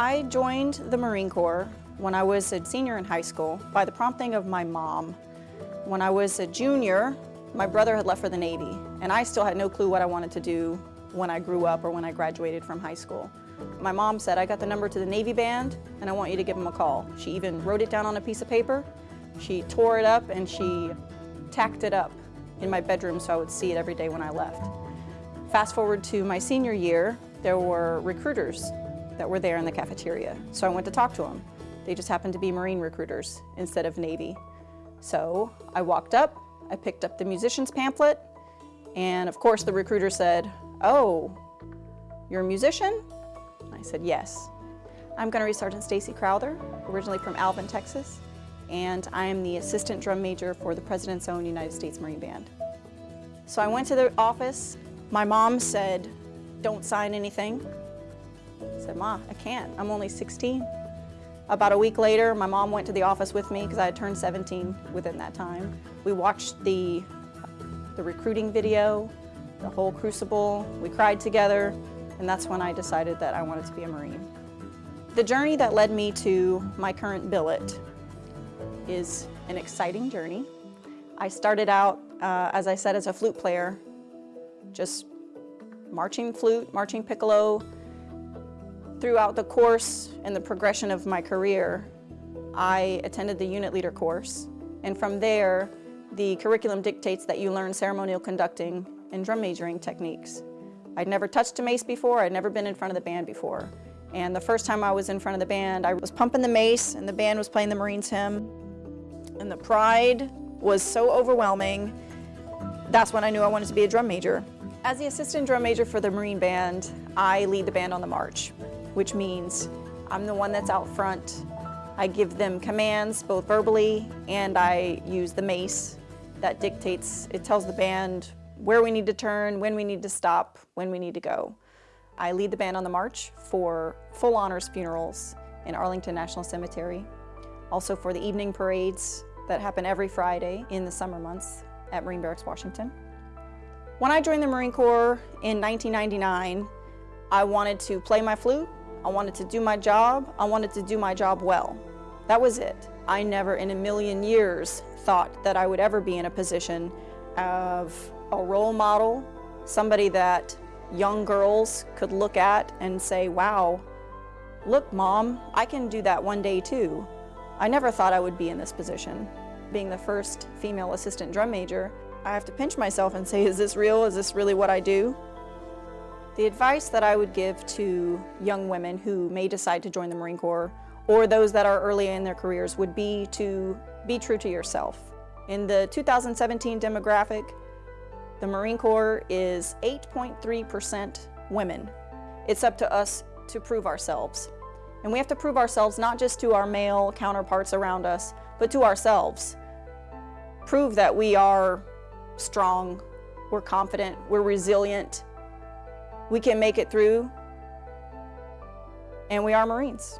I joined the Marine Corps when I was a senior in high school by the prompting of my mom. When I was a junior, my brother had left for the Navy, and I still had no clue what I wanted to do when I grew up or when I graduated from high school. My mom said, I got the number to the Navy band, and I want you to give them a call. She even wrote it down on a piece of paper. She tore it up and she tacked it up in my bedroom so I would see it every day when I left. Fast forward to my senior year, there were recruiters that were there in the cafeteria. So I went to talk to them. They just happened to be Marine recruiters instead of Navy. So I walked up, I picked up the musician's pamphlet, and of course the recruiter said, oh, you're a musician? I said, yes. I'm Gunnery Sergeant Stacy Crowther, originally from Alvin, Texas, and I am the assistant drum major for the President's Own United States Marine Band. So I went to the office. My mom said, don't sign anything. I said, Ma, I can't. I'm only 16. About a week later, my mom went to the office with me because I had turned 17 within that time. We watched the, the recruiting video, the whole crucible. We cried together, and that's when I decided that I wanted to be a Marine. The journey that led me to my current billet is an exciting journey. I started out, uh, as I said, as a flute player, just marching flute, marching piccolo, Throughout the course and the progression of my career, I attended the unit leader course. And from there, the curriculum dictates that you learn ceremonial conducting and drum majoring techniques. I'd never touched a mace before, I'd never been in front of the band before. And the first time I was in front of the band, I was pumping the mace and the band was playing the Marines hymn. And the pride was so overwhelming, that's when I knew I wanted to be a drum major. As the assistant drum major for the Marine Band, I lead the band on the march which means I'm the one that's out front. I give them commands, both verbally, and I use the mace that dictates, it tells the band where we need to turn, when we need to stop, when we need to go. I lead the band on the march for full honors funerals in Arlington National Cemetery, also for the evening parades that happen every Friday in the summer months at Marine Barracks, Washington. When I joined the Marine Corps in 1999, I wanted to play my flute I wanted to do my job. I wanted to do my job well. That was it. I never in a million years thought that I would ever be in a position of a role model, somebody that young girls could look at and say, wow, look mom, I can do that one day too. I never thought I would be in this position. Being the first female assistant drum major, I have to pinch myself and say, is this real? Is this really what I do? The advice that I would give to young women who may decide to join the Marine Corps or those that are early in their careers would be to be true to yourself. In the 2017 demographic, the Marine Corps is 8.3% women. It's up to us to prove ourselves. And we have to prove ourselves not just to our male counterparts around us, but to ourselves. Prove that we are strong, we're confident, we're resilient, we can make it through, and we are Marines.